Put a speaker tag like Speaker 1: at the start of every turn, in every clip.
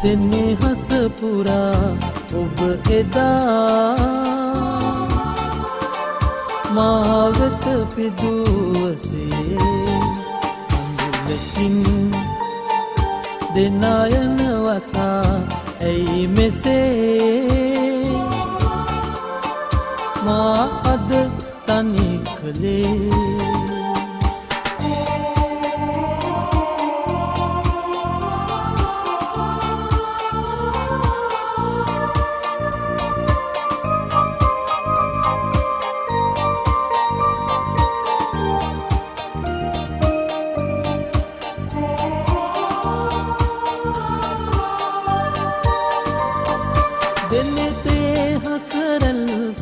Speaker 1: සෙනෙහස පුරා ඔබ එදා මාවෙත පිදුවසේ අඳුලකින් දෙනායන වසා ඇයි මෙසේ? මා අද තනි කළේ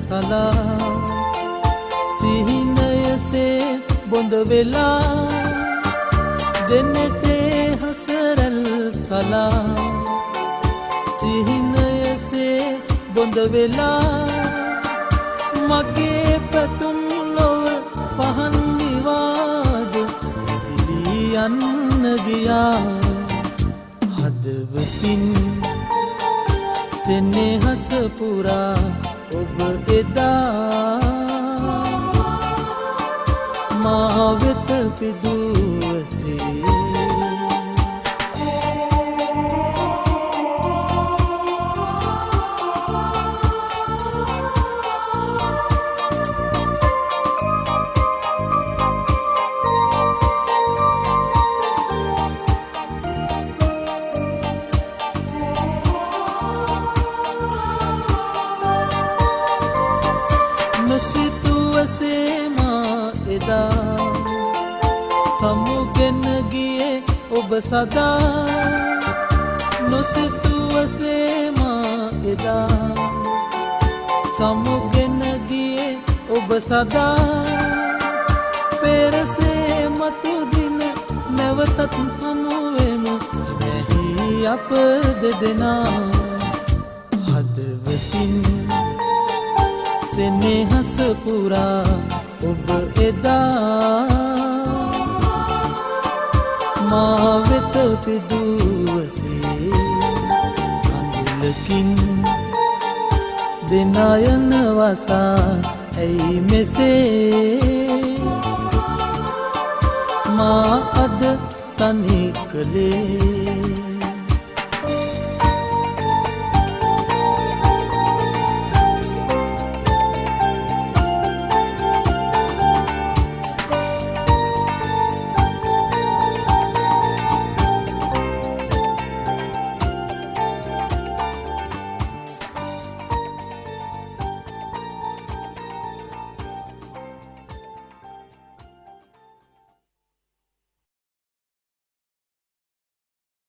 Speaker 1: සලා සිහිනයසේ බොඳ වෙලා දෙනෙතේ හසරල් සලා සිහිනයසේ බොඳ වෙලා මගේ පැතුම් ලොව පහන්නිවාද ගිලියන්න ගියා හදවතින් සෙනෙහස පුරා ඔබ එදා මාවෙත පිදුවසේ නොසිතුවසේමා එදා. සමුගෙන ගියේ ඔබ සදා. නොසිතුවසේමා එදා. සමුගෙන ගියේ ඔබ සදා. පෙරසේ මතුදින නැවතත් හමුවෙමු. වැහි අප දෙදෙනා. හදවතින් සෙනෙහස පුරා ඔබ එදා මාවෙත පිදුවසේ අඳුලකින් දෙනායන වසා ඇයි මෙසේ මා අද තනි කළේ?